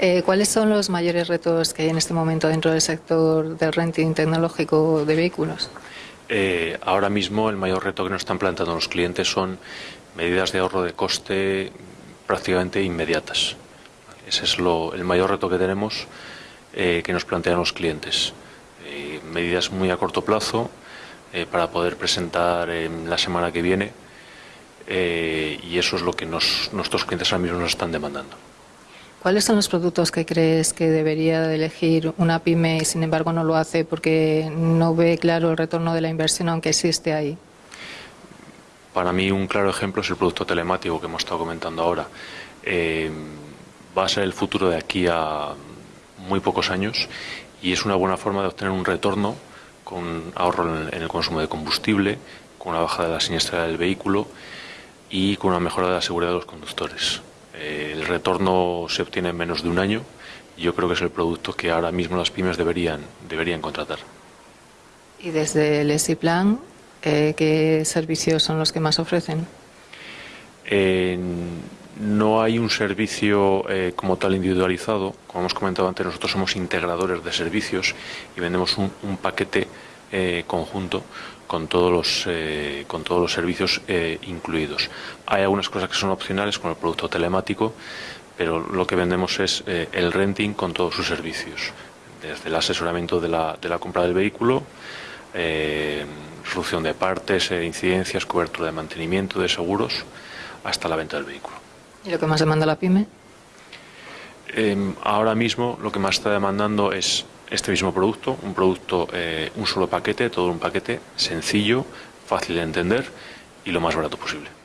Eh, ¿Cuáles son los mayores retos que hay en este momento dentro del sector del renting tecnológico de vehículos? Eh, ahora mismo el mayor reto que nos están planteando los clientes son medidas de ahorro de coste prácticamente inmediatas. Ese es lo, el mayor reto que tenemos eh, que nos plantean los clientes. Medidas muy a corto plazo para poder presentar en la semana que viene y eso es lo que nuestros clientes ahora mismo nos están demandando. ¿Cuáles son los productos que crees que debería de elegir una pyme y sin embargo no lo hace porque no ve claro el retorno de la inversión aunque existe ahí? Para mí un claro ejemplo es el producto telemático que hemos estado comentando ahora. Eh, va a ser el futuro de aquí a muy pocos años y es una buena forma de obtener un retorno con ahorro en el, consumo de combustible, con una bajada de la siniestralidad del vehículo y con una mejora de la seguridad de los conductores. Eh, retorno se obtiene en menos de un año y yo creo que es el producto que ahora mismo las pymes deberían, deberían contratar. Y desde el ESIPLAN, eh, ¿qué servicios son los que más ofrecen? Eh, no hay un servicio eh, como tal individualizado. Como hemos comentado antes, nosotros somos integradores de servicios y vendemos un, un paquete eh, conjunto con todos los, eh, con todos los servicios eh, incluidos. Hay algunas cosas que son opcionales, como el producto telemático, pero lo que vendemos es el renting con todos sus servicios, desde el asesoramiento de la, de la compra del vehículo, eh, solución de partes, incidencias, cobertura de mantenimiento, de seguros, hasta la venta del vehículo. ¿Y lo que más demanda la pyme? Eh, ahora mismo lo que más está demandando es este mismo producto, un producto, eh, un solo paquete, todo un paquete sencillo, fácil de entender y lo más barato posible.